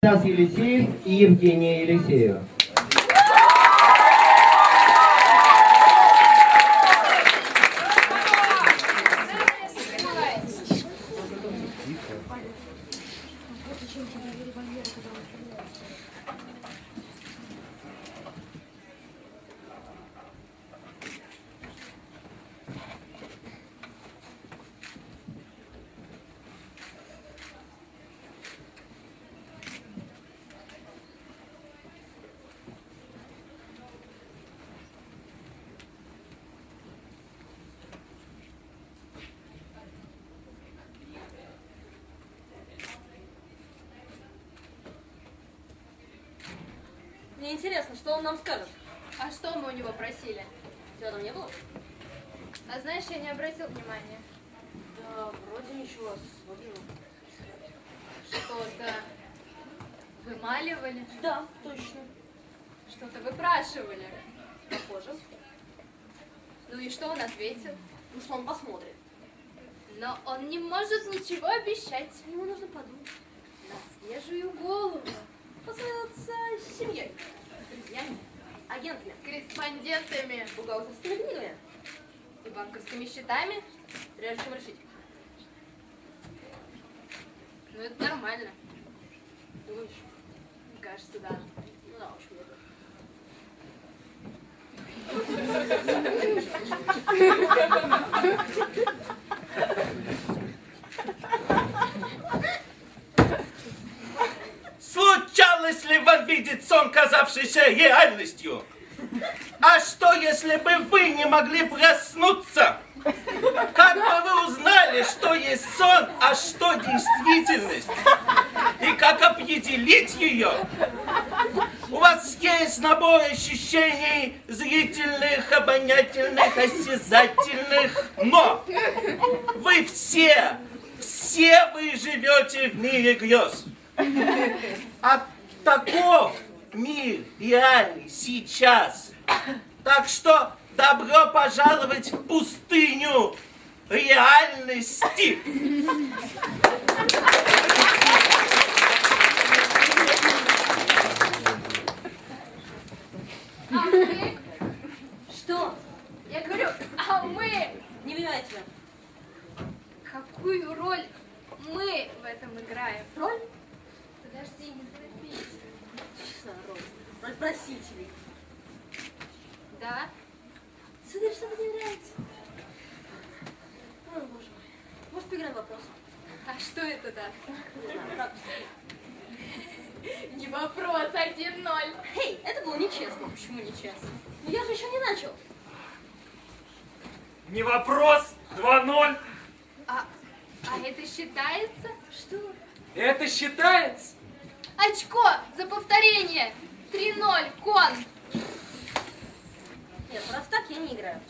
Стас Елисеев и Евгения Елисеева. Мне интересно, что он нам скажет. А что мы у него просили? Тебя там не было? А знаешь, я не обратил внимания. Да, вроде ничего, смотрю. Что-то вымаливали, Да, точно. что-то выпрашивали. Похоже. Ну и что он ответил? Ну что, он посмотрит. Но он не может ничего обещать. Ему нужно подумать. На свежую голову. Посоветоваться с семьей, друзьями, агентами, Корреспондентами бухгалтерскими книгами, и банковскими счетами. прежде чем решить. Ну это нормально. Думаешь? Мне кажется, да. Ну да, очень много. Случалось ли вам видеть сон, казавшийся реальностью? А что, если бы вы не могли проснуться? Как бы вы узнали, что есть сон, а что действительность? И как определить ее? У вас есть набор ощущений зрительных, обонятельных, осязательных, но вы все, все вы живете в мире грез. А таков мир реальный сейчас. Так что добро пожаловать в пустыню реальности. А мы? Что? Я говорю, а мы? Не тебя. Какую роль мы в этом играем? Роль? Подожди, не. Просителей. Да? Смотри, что мне нравится. О, боже мой. Может, поиграем в вопрос? А что это как? Не вопрос, 1-0. Эй, это было нечестно. Почему нечестно? Ну я же еще не начал. Не вопрос. 2-0. А, а это считается? Что? Это считается? Очко за повторение. 3-0, кон. Нет, просто так я не играю.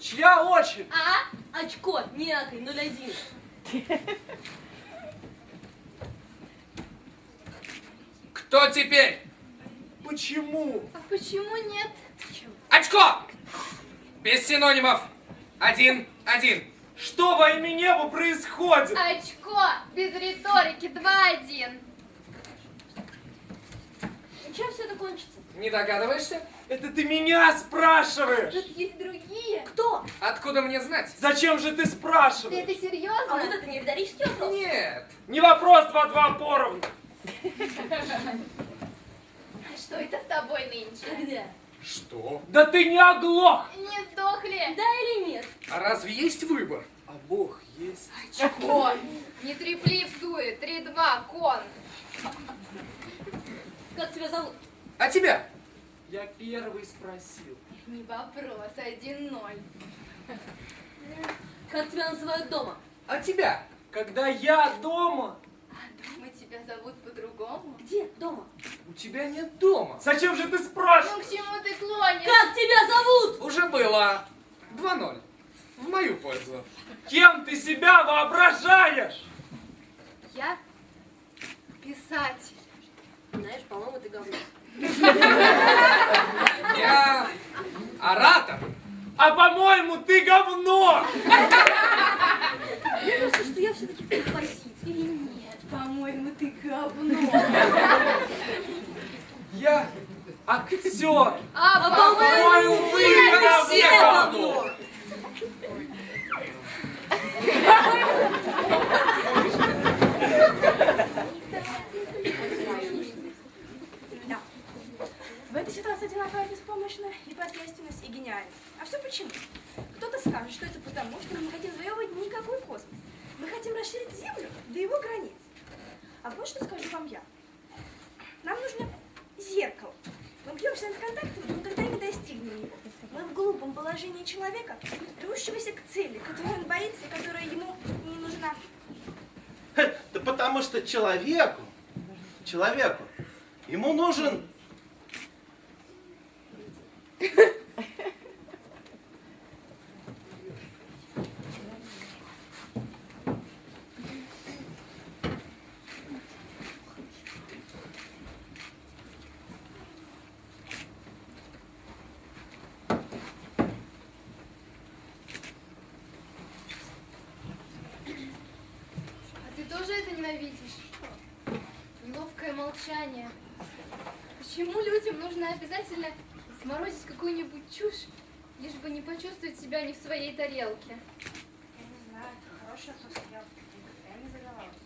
Чья очередь? А? Очко, некой, 0-1. Кто теперь? Почему? А почему нет? Очко! Без синонимов. Один, один. Что во имя неба происходит? Очко без риторики 2-1. И чем все это кончится? Не догадываешься? Это ты меня спрашиваешь? Тут есть другие. Кто? Откуда мне знать? Зачем же ты Ты спрашиваешь? это серьезно? А вот это не риторический вопрос. Нет. Не вопрос 2-2 поровну. Что это с тобой нынче? Когда? Что? Да ты не оглох! Не сдохли? Да или нет? А разве есть выбор? А Бог есть. Очко. Не трепли в суе. 3-2, кон. Как тебя зовут? А тебя? Я первый спросил. Не вопрос, 1-0. Как тебя называют дома? А тебя? Когда я дома, А дома тебя зовут по-другому? Где? Дома. У тебя нет дома. зачем же ты Ну спрашиваешь? к чему ты клонишь? Как тебя зовут? Уже было. 2-0. В мою пользу. Кем ты себя воображаешь? Я писатель. Знаешь, по-моему, ты говно. Я оратор. А по-моему, ты говно! Мне кажется, что я все-таки проситель. Или нет, по-моему, ты говно. Я актер. А, по-моему, вы все говно. говно. Да. В этой ситуации одинаковая беспомощная и посредственность, и гениальность. А все почему? Кто-то скажет, что это потому, что мы не хотим завоевывать никакой космос. Мы хотим расширить Землю до его границ. А вот что скажу вам я. Нам нужно зеркало. Мы бьемся над контактом, но никогда не достигнем его. Мы в глупом положении человека, рвущегося к цели, которой он боится и которая ему не нужна. Да потому что человеку, человеку, ему нужен А ты тоже это ненавидишь? Неловкое молчание. Почему людям нужно обязательно сморозить какую-нибудь чушь, лишь бы не почувствовать себя не в своей тарелке? Я не знаю, хороший вопрос, я никогда не задавалась.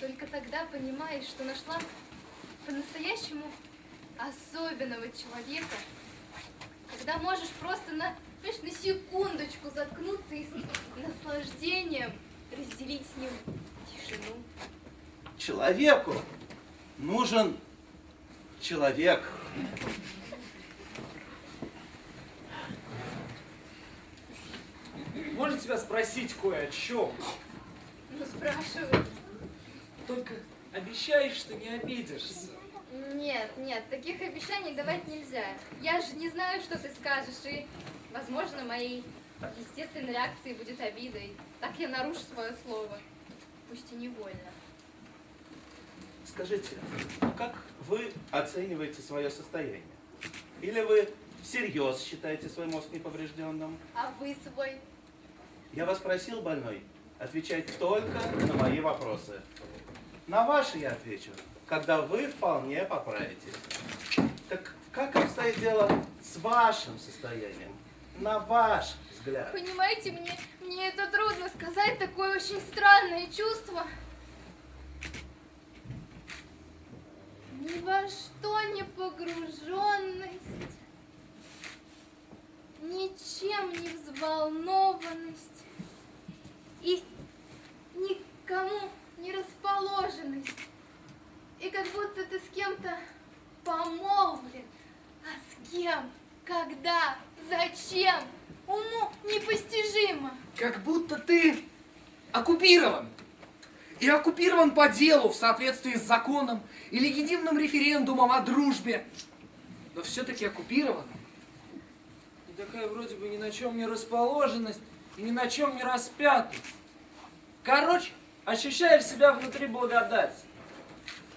Только тогда понимаешь, что нашла по-настоящему особенного человека, когда можешь просто на, понимаешь, на секундочку заткнуться и с наслаждением разделить с ним тишину. человеку нужен человек. Можно тебя спросить кое о чем? Ну, спрашиваю. Только обещаешь, что не обидишься. Нет, нет, таких обещаний давать нельзя. Я же не знаю, что ты скажешь, и, возможно, моей естественной реакцией будет обида, и так я нарушу свое слово, пусть и невольно. Скажите, как вы оцениваете свое состояние? Или вы всерьез считаете свой мозг неповрежденным? А вы свой? Я вас просил, больной, отвечать только на мои вопросы. На ваши я отвечу, когда вы вполне поправитесь. Так как обстоит дело с вашим состоянием? На ваш взгляд. Понимаете, мне, мне это трудно сказать, такое очень странное чувство. Ни во что не погруженность, ничем не взволнованность и никому не расположенность. И как будто ты с кем-то помолвлен, а с кем, когда, зачем, уму непостижимо. Как будто ты оккупирован. И оккупирован по делу в соответствии с законом и легитимным референдумом о дружбе. Но все-таки оккупирован. И такая вроде бы ни на чем не расположенность и ни на чем не распятость. Короче, ощущаешь себя внутри благодати.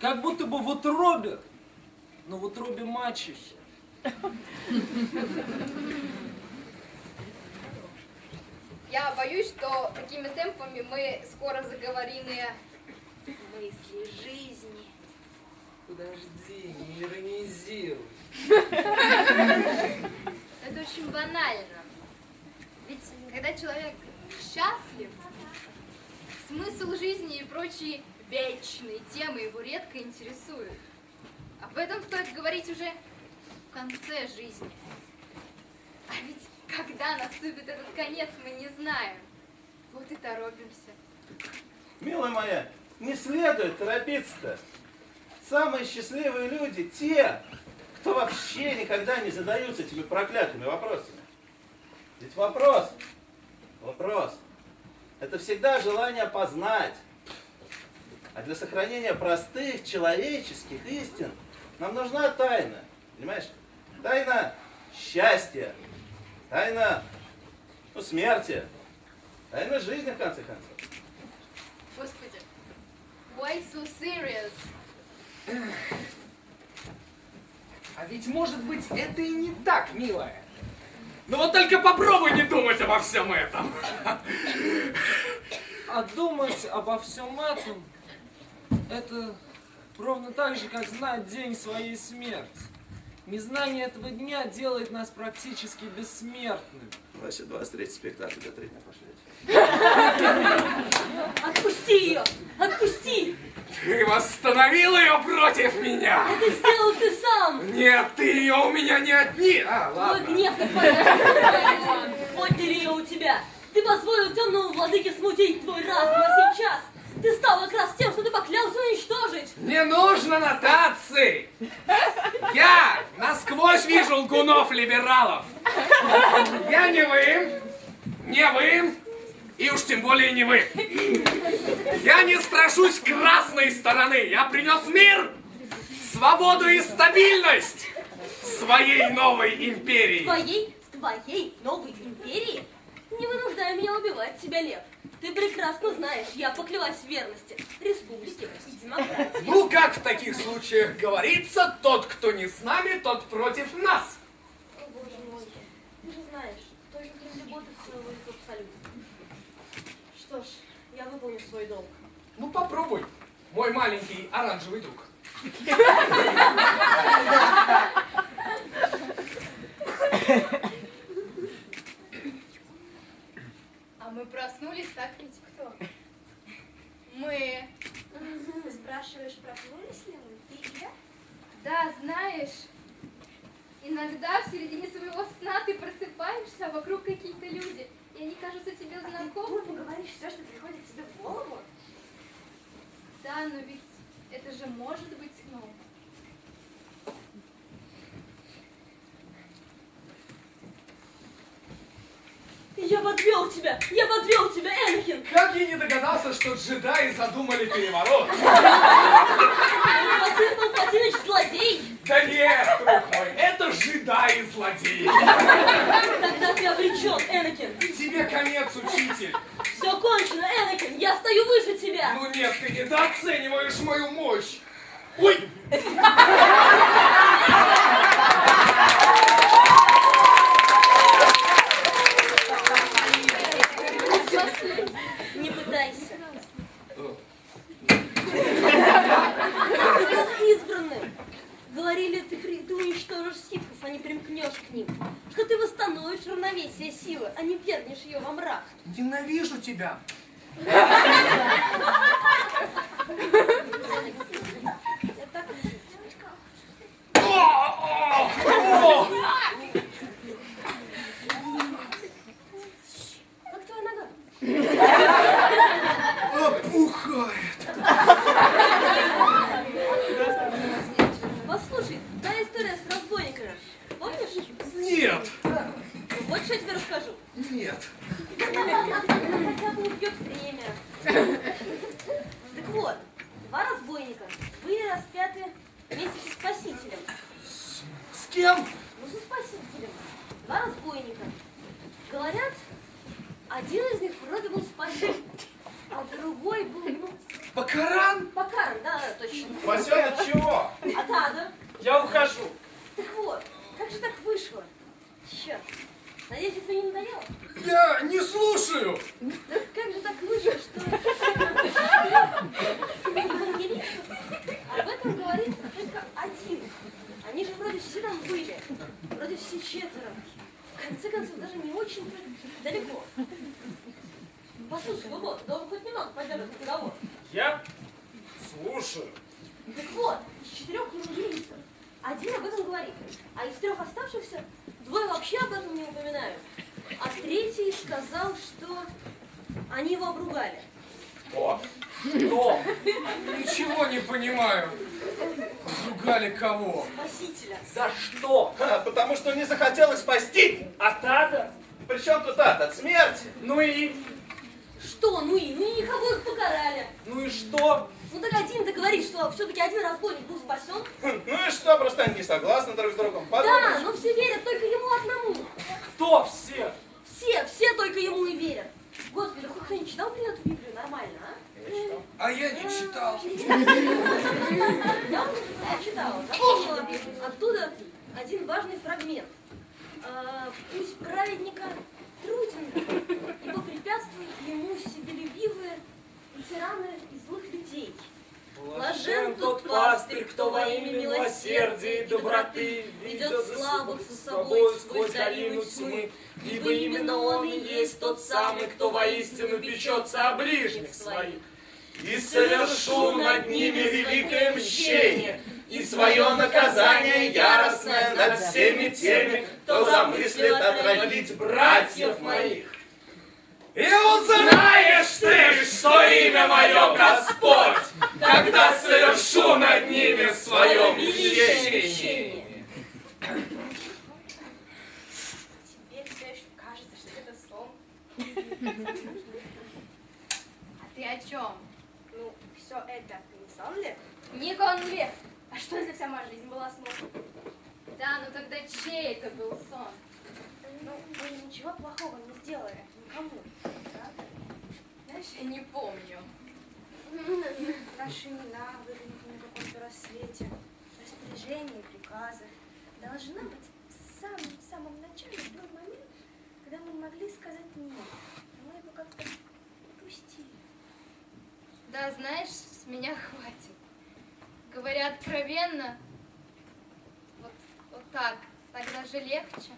Как будто бы в утробе, но в утробе мачехи. Я боюсь, что такими темпами мы скоро заговорим и о смысле жизни. Подожди, не иронизируй. Это очень банально. Ведь когда человек счастлив, смысл жизни и прочие вечные темы его редко интересуют. Об этом стоит говорить уже в конце жизни. А ведь когда наступит этот конец, мы не знаем. Вот и торопимся. Милая моя, не следует торопиться-то. Самые счастливые люди те, кто вообще никогда не задаются этими проклятыми вопросами. Ведь вопрос, вопрос, это всегда желание познать. А для сохранения простых человеческих истин нам нужна тайна. Понимаешь? Тайна счастья, тайна ну, смерти, тайна жизни, в конце концов. Господи, why so serious? А ведь может быть это и не так, милая. Ну вот только попробуй не думать обо всем этом. А думать обо всем этом Это ровно так же, как знать день своей смерти. Незнание этого дня делает нас практически бессмертными. Вася, 23 спектакль до третьего пошлете. Отпусти ее! Отпусти! Ты восстановил ее против меня! Это сделал ты сам! Нет, ты ее у меня не отни... А, Твой ладно. гнев и память отняли ее у тебя. Ты позволил темному владыке смутить твой разум, а сейчас ты стал как раз тем, что ты поклялся уничтожить. Не нужно нотаций! Я насквозь вижу лгунов-либералов! Я не вы, не вы, и уж тем более не вы. Я не страшусь красной стороны. Я принес мир, свободу и стабильность своей новой империи. Твоей, твоей новой империи? Не вынуждай меня убивать тебя, Лев. Ты прекрасно знаешь, я поклялась в верности республике и демократии. Как в таких случаях говорится, тот, кто не с нами, тот против нас. О, боже мой, ты же знаешь, только любовь своего лица абсолютно. Что ж, я выполню свой долг. Ну, попробуй, мой маленький оранжевый друг. А мы проснулись, так ведь кто? Мы. Ты спрашиваешь, проснулись ли мы? Ты я? Да, знаешь, иногда в середине своего сна ты просыпаешься, а вокруг какие-то люди, и они кажутся тебе Ты знакомыми. тупо говоришь все, что приходит тебе в голову? Да, но ведь это же может быть сном. Я подвел тебя! Я подвел тебя, Энакин! Как я не догадался, что джедаи задумали переворот? Василий Палпатинович злодей! Да нет, друг мой, это джедаи-злодеи. Тогда ты обречен, Энакин! Тебе конец, учитель. Все кончено, Энакин! Я стою выше тебя! Ну нет, ты недооцениваешь мою мощь. Ой, Не пытайся. Ты был избранным. Говорили, ты, при- ты уничтожишь ситхов, а не примкнешь к ним. Что ты восстановишь силы, а не вернешь ее во мрак. ненавижу тебя. Я так О, о, о! Как твоя нога? Опухает. Послушай, та история с разбойниками. Помнишь? Нет, Вот что я тебе расскажу. нет. Хотя бы убьет время. Так вот, два разбойника были распяты вместе со Спасителем. С кем? Ну, со Спасителем. Два разбойника. Говорят, один из них вроде был спасен, а другой был, ну, Бакаран? Бакаром, да, да, точно. Васенок, чего? А Тада? Я ухожу. Так вот, как же так вышло? Черт. Надеюсь, это не надоело? Я не слушаю. Да как же так вышло, что... Евангелистов об этом говорит только один. Они же вроде все там были. Вроде все четверо. В конце концов, даже не очень далеко. Послушай, Бобо, да хоть немного поддержит разговор. Я слушаю. Так вот, из четырех евангелистов один об этом говорит, а из трех оставшихся двое вообще об этом не упоминают. А третий сказал, что они его обругали. О, что? Ничего не понимаю. Ругали кого? Спасителя. За что? Ха, потому что не захотел их спасти. А Тада? Причем тут ад от смерти? Ну и? Что, ну и, ну и никого их покарали. Ну и что? Ну так один-то говорит, что все-таки один разбойник был спасен. Хм, Ну и что, просто они не согласны друг с другом. Да, Подумаешь. но все верят только ему одному. Кто все? Все, все только ему и верят. Господи, хоть кто-нибудь читал блин, эту Библию нормально, а? А я не читал. Я читала, запомнила оттуда один важный фрагмент. А, Пусть праведника труден, ибо препятствуют ему себелюбивые и тираны и злых людей. Блажен тот пастырь, кто во имя милосердия и доброты ведет слабых со собой сквозь долину тьмы, ибо именно он и есть тот самый, кто воистину печется о ближних своих. И совершу над ними великое мщение, и свое наказание яростное над всеми теми, кто замыслит отравить братьев моих. И узнаешь ты, что имя мое Господь, когда совершу над ними свое мщение. А ты о чем? Все это не сон ли? Не ли? А что, если вся моя жизнь была сном? Да, ну тогда чей это был сон? Ну, мы ничего плохого не сделали никому. Правда? Знаешь, я не помню. Наши имена выглядят на каком-то рассвете, распоряжения, приказы. Должна быть, в самом, самом начале был момент, когда мы могли сказать «нет». Но мы его как-то упустили. Да, знаешь, с меня хватит. Говоря откровенно, вот, вот так, так даже легче.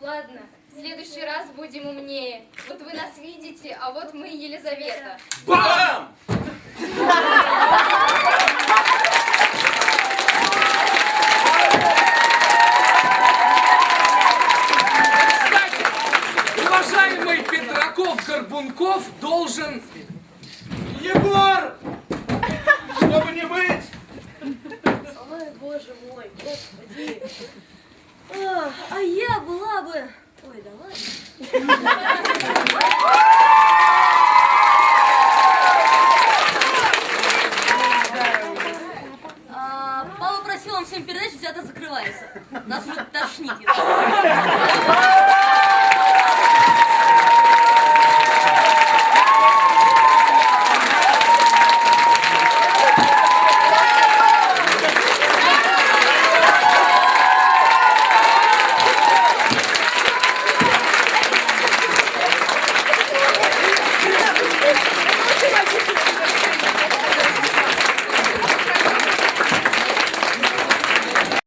Ладно, в следующий раз будем умнее. Вот вы нас видите, а вот мы Елизавета. Бам! Уважаемый Петраков-Горбунков должен... Егор! Чтобы не быть! Ой, боже мой, господи. А, а я была бы... Ой, да ладно. А, Вам всем передать, что театр закрывается. Нас уже тошнит.